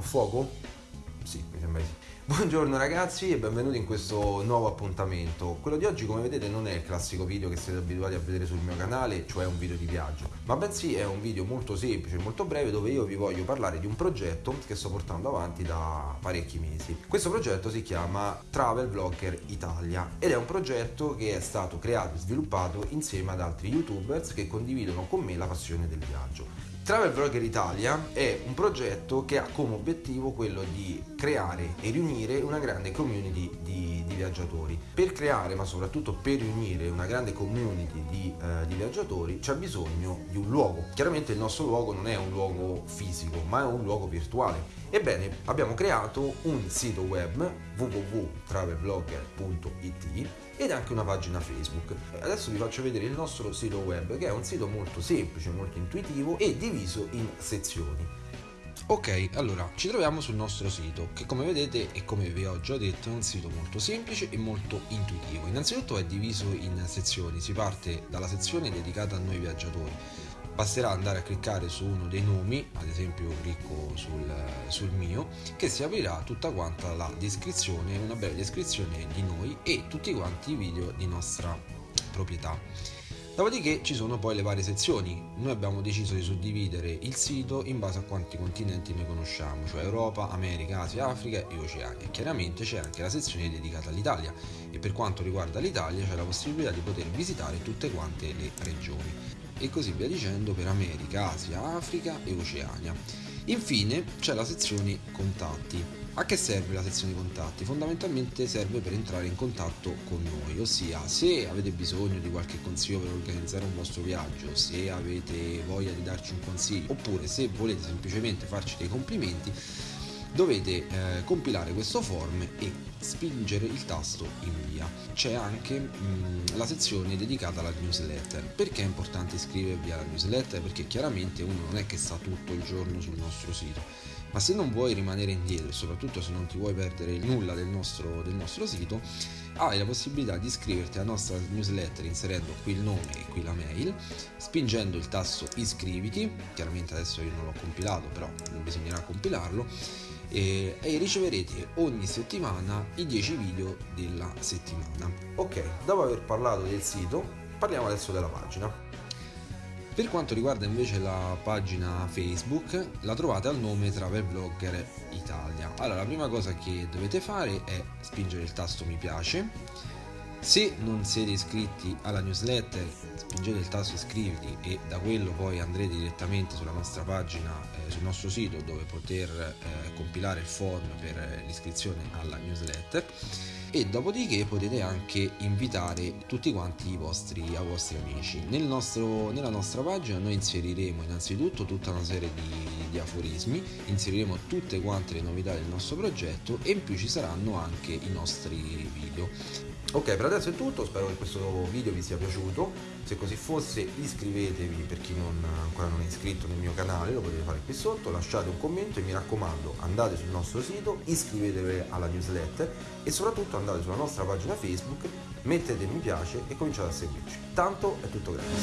fuoco? Sì, mi sembra di sì. Buongiorno ragazzi e benvenuti in questo nuovo appuntamento. Quello di oggi come vedete non è il classico video che siete abituati a vedere sul mio canale, cioè un video di viaggio, ma bensì è un video molto semplice, molto breve dove io vi voglio parlare di un progetto che sto portando avanti da parecchi mesi. Questo progetto si chiama Travel Vlogger Italia ed è un progetto che è stato creato e sviluppato insieme ad altri youtubers che condividono con me la passione del viaggio. Travel Vlogger Italia è un progetto che ha come obiettivo quello di creare e riunire una grande community di, di viaggiatori. Per creare, ma soprattutto per riunire una grande community di, uh, di viaggiatori c'è bisogno di un luogo. Chiaramente il nostro luogo non è un luogo fisico, ma è un luogo virtuale. Ebbene, abbiamo creato un sito web www.travelblogger.it ed anche una pagina Facebook. Adesso vi faccio vedere il nostro sito web che è un sito molto semplice, molto intuitivo e diviso in sezioni. Ok, allora ci troviamo sul nostro sito che come vedete e come vi ho già detto è un sito molto semplice e molto intuitivo. Innanzitutto è diviso in sezioni, si parte dalla sezione dedicata a noi viaggiatori basterà andare a cliccare su uno dei nomi ad esempio io clicco sul, sul, mio che si aprirà tutta quanta la descrizione una breve descrizione di noi e tutti quanti i video di nostra proprietà Dopodiché ci sono poi le varie sezioni. Noi abbiamo deciso di suddividere il sito in base a quanti continenti noi conosciamo, cioè Europa, America, Asia, Africa e Oceania. Chiaramente c'è anche la sezione dedicata all'Italia e per quanto riguarda l'Italia c'è la possibilità di poter visitare tutte quante le regioni e così via dicendo per America, Asia, Africa e Oceania. Infine c'è la sezione contatti. A che serve la sezione contatti? Fondamentalmente serve per entrare in contatto con noi, ossia se avete bisogno di qualche consiglio per organizzare un vostro viaggio, se avete voglia di darci un consiglio, oppure se volete semplicemente farci dei complimenti, dovete eh, compilare questo form e spingere il tasto invia. C'è anche mh, mm, la sezione dedicata alla newsletter. Perché è importante iscrivervi alla newsletter? Perché chiaramente uno non è che sta tutto il giorno sul nostro sito, ma se non vuoi rimanere indietro e soprattutto se non ti vuoi perdere nulla del nostro, del nostro sito, hai la possibilità di iscriverti alla nostra newsletter inserendo qui il nome e qui la mail, spingendo il tasto iscriviti, chiaramente adesso io non l'ho compilato però bisognerà compilarlo, e, e riceverete ogni settimana i 10 video della settimana. Ok, dopo aver parlato del sito, parliamo adesso della pagina. Per quanto riguarda invece la pagina Facebook, la trovate al nome Travel Blogger Italia. Allora, la prima cosa che dovete fare è spingere il tasto mi piace. Se non siete iscritti alla newsletter, spingete il tasto iscriviti e da quello poi andrete direttamente sulla nostra pagina, eh, sul nostro sito dove poter eh, compilare il form per l'iscrizione alla newsletter e dopodiché potete anche invitare tutti quanti i vostri, i vostri amici. Nel nostro, nella nostra pagina noi inseriremo innanzitutto tutta una serie di, di aforismi, inseriremo tutte quante le novità del nostro progetto e in più ci saranno anche i nostri video. Ok, per adesso è tutto, spero che questo video vi sia piaciuto, se così fosse iscrivetevi per chi non, ancora non è iscritto nel mio canale, lo potete fare qui sotto, lasciate un commento e mi raccomando andate sul nostro sito, iscrivetevi alla newsletter e soprattutto andate sulla nostra pagina Facebook, mettete mi piace e cominciate a seguirci. Tanto è tutto grazie.